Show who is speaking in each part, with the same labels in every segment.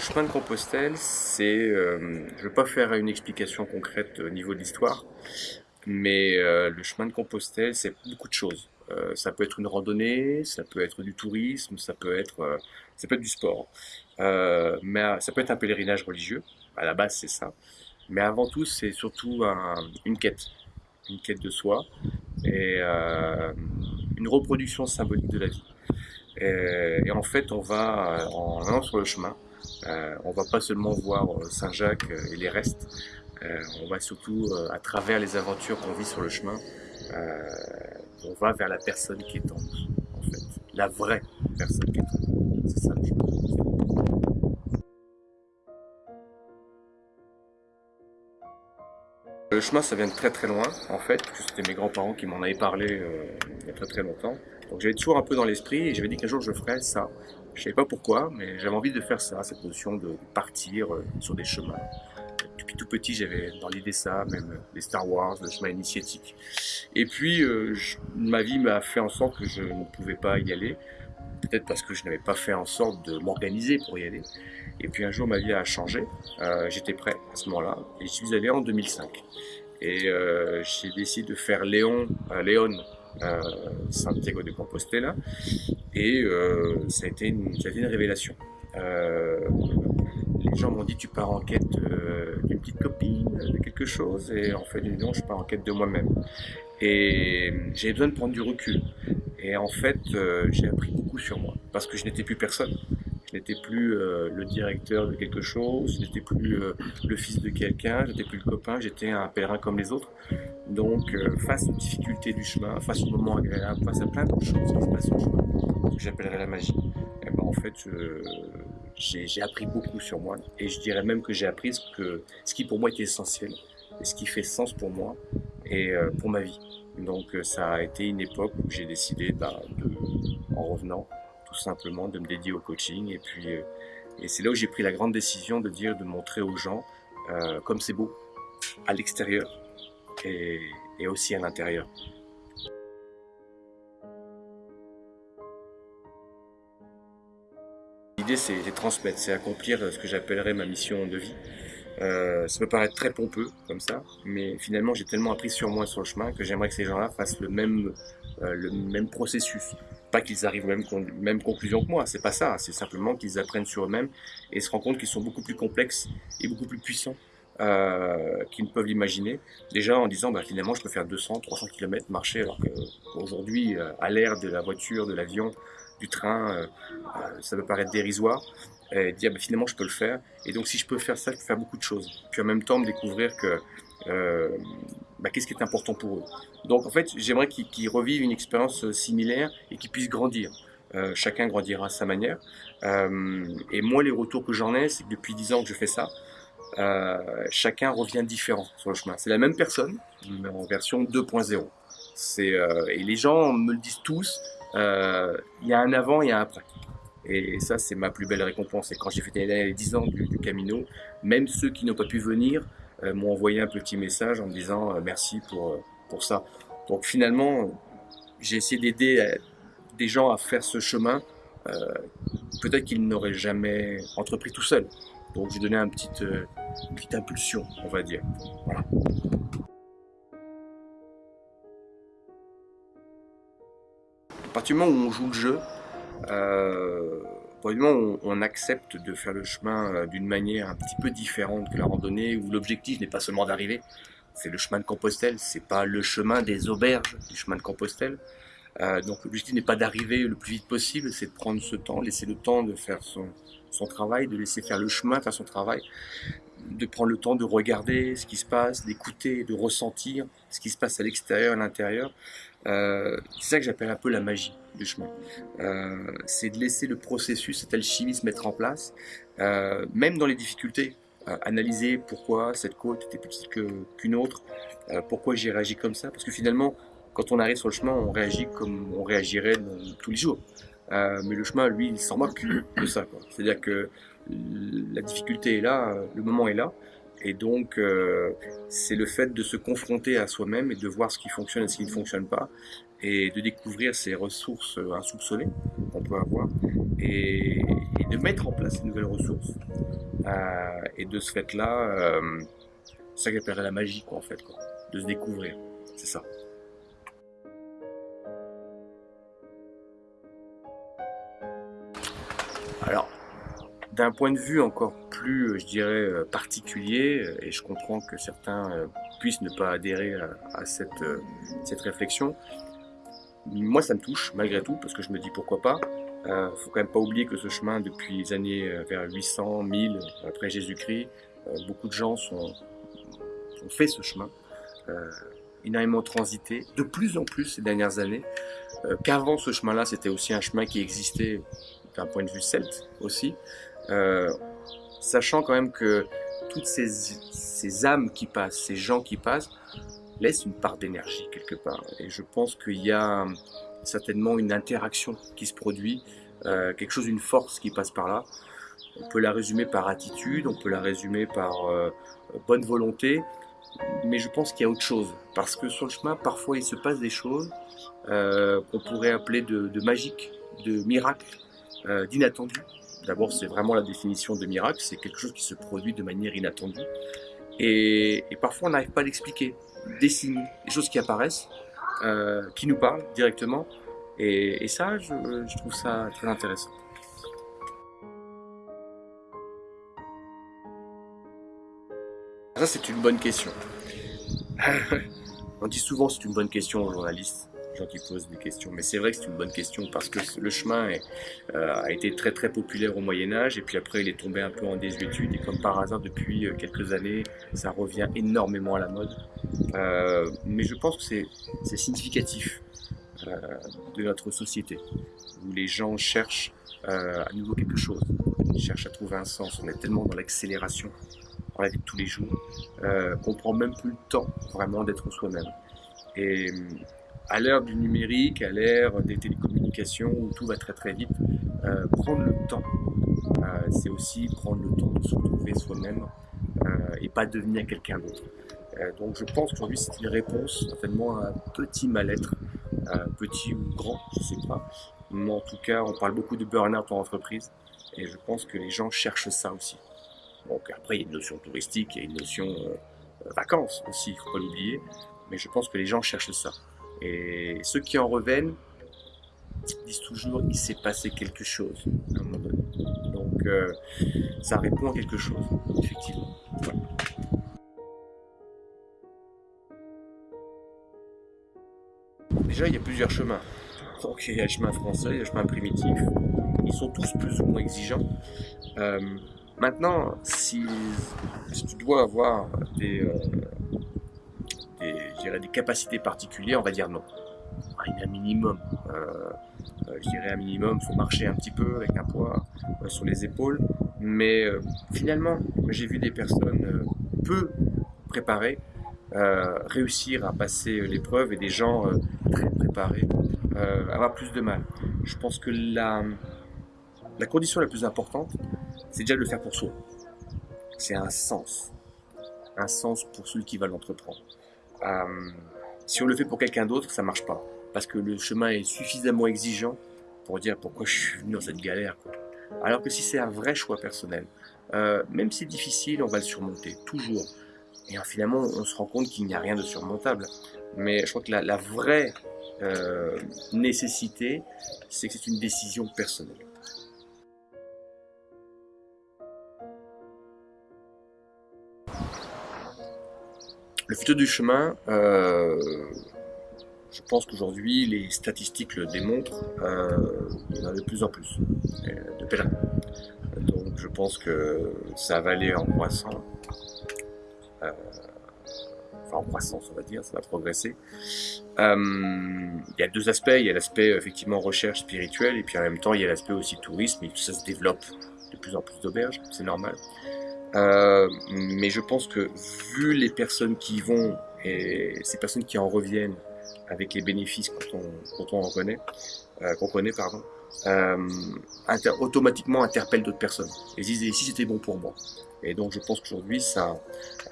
Speaker 1: Le chemin de Compostelle, c'est, euh, je ne veux pas faire une explication concrète au niveau de l'histoire, mais euh, le chemin de Compostelle, c'est beaucoup de choses. Euh, ça peut être une randonnée, ça peut être du tourisme, ça peut être, ça peut être du sport, mais ça peut être un pèlerinage religieux. À la base, c'est ça. Mais avant tout, c'est surtout une quête, une quête de soi et une reproduction symbolique de la vie. Et en fait, on va en allant sur le chemin euh, on va pas seulement voir euh, Saint-Jacques euh, et les restes, on va surtout, à travers les aventures qu'on vit sur le chemin, on va vers la personne qui est en nous, en fait. La vraie personne qui est en nous. C'est ça le chemin. Le chemin, ça vient de très très loin, en fait, c'était mes grands-parents qui m'en avaient parlé il y a très très longtemps. Donc j'avais toujours un peu dans l'esprit et j'avais dit qu'un jour je ferais ça. Je savais pas pourquoi, mais j'avais envie de faire ça, cette notion de partir euh, sur des chemins. Depuis tout petit, j'avais dans l'idée ça, même les Star Wars, le chemin initiatique. Et puis, euh, ma vie m'a fait en sorte que je ne pouvais pas y aller. Peut-être parce que je n'avais pas fait en sorte de m'organiser pour y aller. Et puis un jour, ma vie a changé. Euh, J'étais prêt à ce moment-là. Et je suis allé en 2005. Et euh, j'ai décidé de faire Léon, euh, Léon euh, Santiago de Compostela. Et euh, ça, a été une, ça une révélation. Les gens m'ont dit tu pars en quête d'une petite copine, de quelque chose, et en fait non, je pars en quête de moi-même. Et j'ai besoin de prendre du recul. Et en fait, euh, j'ai appris beaucoup sur moi, parce que je n'étais plus personne. Je n'étais plus euh, le directeur de quelque chose, je n'étais plus euh, le fils de quelqu'un, je n'étais plus le copain, j'étais un pèlerin comme les autres. Donc, face aux difficultés du chemin, face aux moments agréables, face à plein de choses qui se passent chemin, que j'appellerais la magie, eh ben, j'ai appris beaucoup sur moi. Et je dirais même que j'ai appris ce, que, ce qui pour moi était essentiel, ce qui fait sens pour moi et pour ma vie. Donc, ça a été une époque où j'ai décidé, bah, de, en revenant, tout simplement de me dédier au coaching. Et puis, euh, c'est là où j'ai pris la grande décision de dire, de montrer aux gens euh, comme c'est beau à l'extérieur et, et aussi à l'intérieur. L'idée, c'est transmettre, c'est accomplir ce que j'appellerais ma mission de vie. Euh, ça peut paraître très pompeux comme ça, mais finalement j'ai tellement appris sur moi sur le chemin que j'aimerais que ces gens-là fassent le même, euh, le même processus. Pas qu'ils arrivent aux mêmes, même conclusion que moi, c'est pas ça, c'est simplement qu'ils apprennent sur eux-mêmes et se rendent compte qu'ils sont beaucoup plus complexes et beaucoup plus puissants euh, qu'ils ne peuvent l'imaginer. Déjà en disant bah, finalement je peux faire 200, 300 km marcher alors qu'aujourd'hui euh, à l'ère de la voiture, de l'avion, du train, ça peut paraître dérisoire. Et dire bah, finalement je peux le faire et donc si je peux faire ça je peux faire beaucoup de choses puis en même temps me découvrir que euh, bah, qu'est-ce qui est important pour eux. Donc en fait, j'aimerais qu'ils revivent une expérience euh, similaire et qu'ils puissent grandir. Euh, chacun grandira à sa manière. Et moi, les retours que j'en ai, c'est que depuis 10 ans que je fais ça, chacun revient différent sur le chemin. C'est la même personne, mais en version 2.0. C'est euh, et les gens me le disent tous. Il y a un avant, a un après. Et ça, c'est ma plus belle récompense. Et quand j'ai fait les 10 ans du, Camino, même ceux qui n'ont pas pu venir euh, m'ont envoyé un petit message en me disant euh, merci pour, euh, pour ça. Donc finalement, j'ai essayé d'aider des gens à faire ce chemin, peut-être qu'ils n'auraient jamais entrepris tout seul. Donc j'ai donné un petit, une petite impulsion, on va dire. À partir du moment où on joue le jeu, euh, Probablement, on, accepte de faire le chemin euh, d'une manière un petit peu différente que la randonnée, où l'objectif n'est pas seulement d'arriver, c'est le chemin de Compostelle, c'est pas le chemin des auberges du chemin de Compostelle. Euh, donc l'objectif n'est pas d'arriver le plus vite possible, c'est de prendre ce temps, laisser le temps de faire son, son travail, de laisser faire le chemin, faire son travail, de prendre le temps de regarder ce qui se passe, d'écouter, de ressentir ce qui se passe à l'extérieur, à l'intérieur. Euh, c'est ça que j'appelle un peu la magie du chemin. Euh, c'est de laisser le processus, cette alchimie se mettre en place, euh, même dans les difficultés. Analyser pourquoi cette côte était plus petite qu'une autre, pourquoi j'ai réagi comme ça, parce que finalement, quand on arrive sur le chemin, on réagit comme on réagirait tous les jours. Mais le chemin, lui, il s'en moque de ça. C'est-à-dire que la difficulté est là, le moment est là, et donc, euh, c'est le fait de se confronter à soi-même et de voir ce qui fonctionne et ce qui ne fonctionne pas, et de découvrir ces ressources insoupçonnées qu'on peut avoir, et, de mettre en place ces nouvelles ressources. Euh, et de ce fait-là, euh, ça que j'appellerais la magie, quoi, en fait, quoi, de se découvrir. C'est ça. Alors, d'un point de vue encore plus, je dirais, particulier, et je comprends que certains puissent ne pas adhérer à, cette, cette réflexion, moi ça me touche malgré tout, parce que je me dis pourquoi pas. Euh, faut quand même pas oublier que ce chemin, depuis les années euh, vers 800, 1000, après Jésus-Christ, euh, beaucoup de gens sont, ont fait ce chemin, euh, énormément transité, de plus en plus ces dernières années, euh, qu'avant ce chemin-là, c'était aussi un chemin qui existait d'un point de vue celte aussi, euh, sachant quand même que toutes ces, âmes qui passent, ces gens qui passent, laissent une part d'énergie quelque part. Et je pense qu'il y a certainement une interaction qui se produit, euh, quelque chose, une force qui passe par là. On peut la résumer par attitude, on peut la résumer par euh, bonne volonté, mais je pense qu'il y a autre chose. Parce que sur le chemin, parfois, il se passe des choses qu'on pourrait appeler de, de magique, de miracle, d'inattendu. D'abord, c'est vraiment la définition de miracle, c'est quelque chose qui se produit de manière inattendue. Et, parfois, on n'arrive pas à l'expliquer. Des signes, des choses qui apparaissent, euh, qui nous parlent directement. Et, ça, je, je, trouve ça très intéressant. Ça, c'est une bonne question. On dit souvent c'est une bonne question aux journalistes, gens qui posent des questions, mais c'est vrai que c'est une bonne question parce que le chemin euh, a été très très populaire au Moyen Âge et puis après il est tombé un peu en désuétude et comme par hasard depuis euh, quelques années ça revient énormément à la mode. Euh, mais je pense que c'est significatif de notre société où les gens cherchent à nouveau quelque chose, ils cherchent à trouver un sens. On est tellement dans l'accélération dans la vie de tous les jours qu'on prend même plus le temps vraiment d'être soi-même. Et à l'ère du numérique, à l'ère des télécommunications où tout va très très vite, euh, prendre le temps, euh, c'est aussi prendre le temps de se retrouver soi-même euh, et pas devenir quelqu'un d'autre. Donc je pense qu'aujourd'hui c'est une réponse certainement à un petit mal-être, petit ou grand, je sais pas. Mais en tout cas, on parle beaucoup de burn-out en entreprise et je pense que les gens cherchent ça aussi. Donc après, il y a une notion touristique, il y a une notion vacances aussi, il faut pas l'oublier. Mais je pense que les gens cherchent ça. Et ceux qui en reviennent disent toujours il s'est passé quelque chose à un moment donné. Donc euh, ça répond à quelque chose, effectivement. Déjà, il y a plusieurs chemins. Donc il y a le chemin français, il y a le chemin primitif. Ils sont tous plus ou moins exigeants. Euh, maintenant, si, si, tu dois avoir des, euh, des, des capacités particulières, on va dire non. Il y a un minimum. Euh, je dirais un minimum, il faut marcher un petit peu avec un poids euh, sur les épaules. Mais euh, finalement, j'ai vu des personnes euh, peu préparées réussir à passer l'épreuve et des gens très préparés avoir plus de mal. Je pense que la, la condition la plus importante, c'est déjà de le faire pour soi. C'est un sens. Un sens pour celui qui va l'entreprendre. Euh, si on le fait pour quelqu'un d'autre, ça marche pas. Parce que le chemin est suffisamment exigeant pour dire pourquoi je suis venu dans cette galère. Quoi. Alors que si c'est un vrai choix personnel, euh, même si c'est difficile, on va le surmonter, toujours. Et finalement, on se rend compte qu'il n'y a rien de surmontable. Mais je crois que la, vraie euh, nécessité, c'est que c'est une décision personnelle. Le futur du chemin, euh, je pense qu'aujourd'hui, les statistiques le démontrent, euh, il y en a de plus en plus de pèlerins. Donc je pense que ça va aller en croissant, euh, enfin en croissance on va dire, ça va progresser. Euh, il y a deux aspects, il y a l'aspect effectivement recherche spirituelle et puis en même temps il y a l'aspect aussi tourisme et tout ça se développe de plus en plus d'auberges, c'est normal. Euh, mais je pense que vu les personnes qui y vont et ces personnes qui en reviennent avec les bénéfices quand on, quand en connaît, euh, qu'on connaît, pardon, euh, automatiquement interpelle d'autres personnes et disent si c'était bon pour moi? Et donc je pense qu'aujourd'hui ça,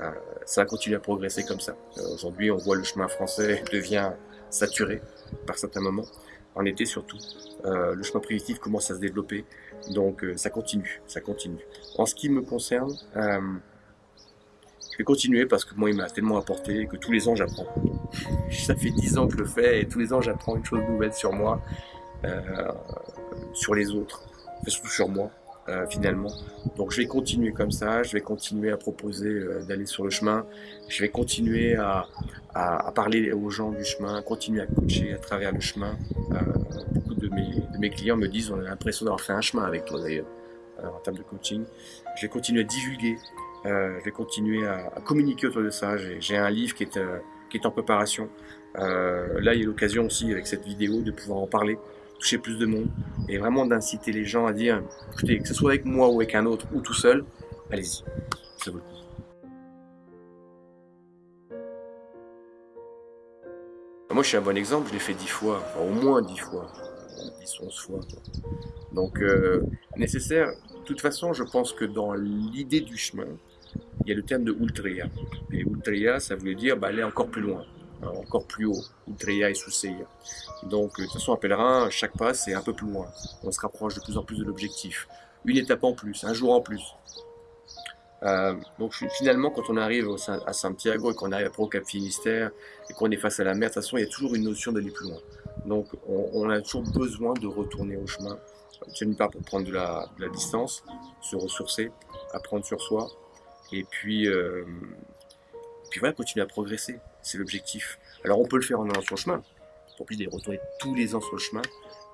Speaker 1: euh, ça continue à progresser comme ça. Euh, aujourd'hui on voit le chemin français devient saturé par certains moments. En été surtout. Euh, le chemin primitif commence à se développer, donc euh, ça continue, ça continue. En ce qui me concerne, euh, je vais continuer parce que moi il m'a tellement apporté que tous les ans j'apprends. Ça fait dix ans que je le fais et tous les ans j'apprends une chose nouvelle sur moi, sur les autres, surtout sur moi. Euh, finalement. Donc je vais continuer comme ça, je vais continuer à proposer euh, d'aller sur le chemin, je vais continuer à, parler aux gens du chemin, continuer à coacher à travers le chemin. Euh, beaucoup de mes, clients me disent on a l'impression d'avoir fait un chemin avec toi d'ailleurs en termes de coaching. Je vais continuer à divulguer, je vais continuer à, à, communiquer autour de ça. J'ai un livre qui est, qui est en préparation. là il y a l'occasion aussi avec cette vidéo de pouvoir en parler toucher plus de monde et vraiment d'inciter les gens à dire écoutez, que ce soit avec moi ou avec un autre ou tout seul, allez-y, ça vaut le coup. Moi, je suis un bon exemple, je l'ai fait dix fois, au moins dix fois, dix, onze fois. Donc, euh, nécessaire. De toute façon, je pense que dans l'idée du chemin, il y a le terme de ultria. Et ultria, ça voulait dire bah, aller encore plus loin. Euh, encore plus haut, Utreya et Souseya. Donc, euh, de toute façon, un pèlerin, chaque pas, c'est un peu plus loin. On se rapproche de plus en plus de l'objectif. Une étape en plus, un jour en plus. Euh, donc finalement, quand on arrive à Santiago et qu'on arrive après au Cap Finistère et qu'on est face à la mer, de toute façon, il y a toujours une notion d'aller plus loin. Donc on, a toujours besoin de retourner au chemin. D'une part pour prendre de la, de la, distance, se ressourcer, apprendre sur soi, et puis, euh, puis voilà, continuer à progresser c'est l'objectif. Alors on peut le faire en allant sur le chemin, pour plus de retourner tous les ans sur le chemin,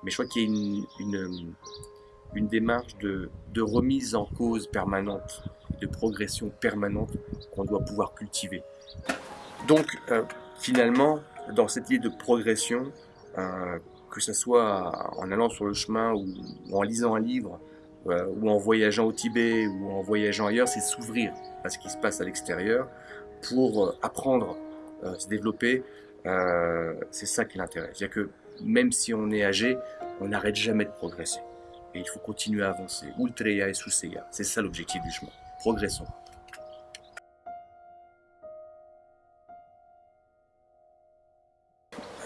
Speaker 1: mais je crois qu'il y a une, une démarche de, remise en cause permanente, de progression permanente qu'on doit pouvoir cultiver. Donc euh, finalement, dans cette idée de progression, euh, que ce soit en allant sur le chemin ou, en lisant un livre, euh, ou en voyageant au Tibet, ou en voyageant ailleurs, c'est s'ouvrir à ce qui se passe à l'extérieur pour apprendre euh, se développer, euh, c'est ça qui l'intéresse. C'est-à-dire que même si on est âgé, on n'arrête jamais de progresser. Et il faut continuer à avancer. Ultreya et Suseya, c'est ça l'objectif du chemin. Progressons.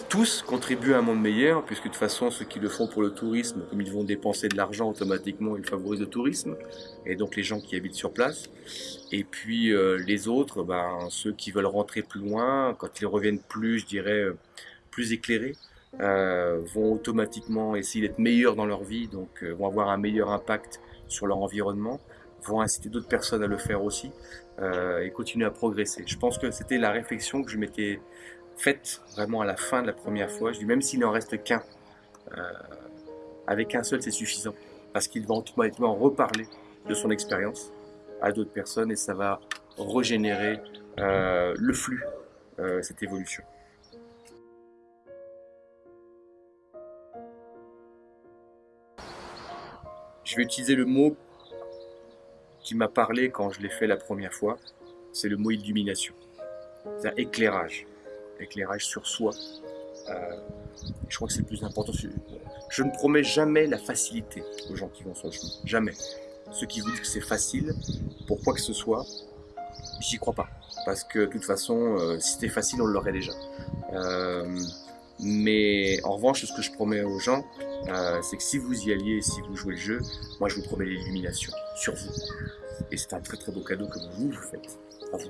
Speaker 1: Tous contribuent à un monde meilleur, puisque de toute façon, ceux qui le font pour le tourisme, comme ils vont dépenser de l'argent automatiquement, ils favorisent le tourisme, et donc les gens qui habitent sur place. Et puis euh, les autres, ben, ceux qui veulent rentrer plus loin, quand ils reviennent plus, je dirais, euh, plus éclairés, euh, vont automatiquement essayer d'être meilleurs dans leur vie, donc euh, vont avoir un meilleur impact sur leur environnement, vont inciter d'autres personnes à le faire aussi, euh, et continuer à progresser. Je pense que c'était la réflexion que je m'étais faite vraiment à la fin de la première fois. Je dis même s'il n'en reste qu'un, euh, avec un seul c'est suffisant, parce qu'il va automatiquement reparler de son expérience à d'autres personnes et ça va régénérer euh, le flux, euh, cette évolution. Je vais utiliser le mot qui m'a parlé quand je l'ai fait la première fois, c'est le mot illumination, c'est éclairage éclairage sur soi. Euh, je crois que c'est le plus important. Je ne promets jamais la facilité aux gens qui vont sur le chemin. Jamais. Ceux qui vous disent que c'est facile, pour quoi que ce soit, j'y crois pas. Parce que de toute façon, euh, si c'était facile, on l'aurait déjà. Euh, mais en revanche, ce que je promets aux gens, c'est que si vous y alliez, si vous jouez le jeu, moi je vous promets l'illumination sur vous. Et c'est un très très beau cadeau que vous vous faites. À vous.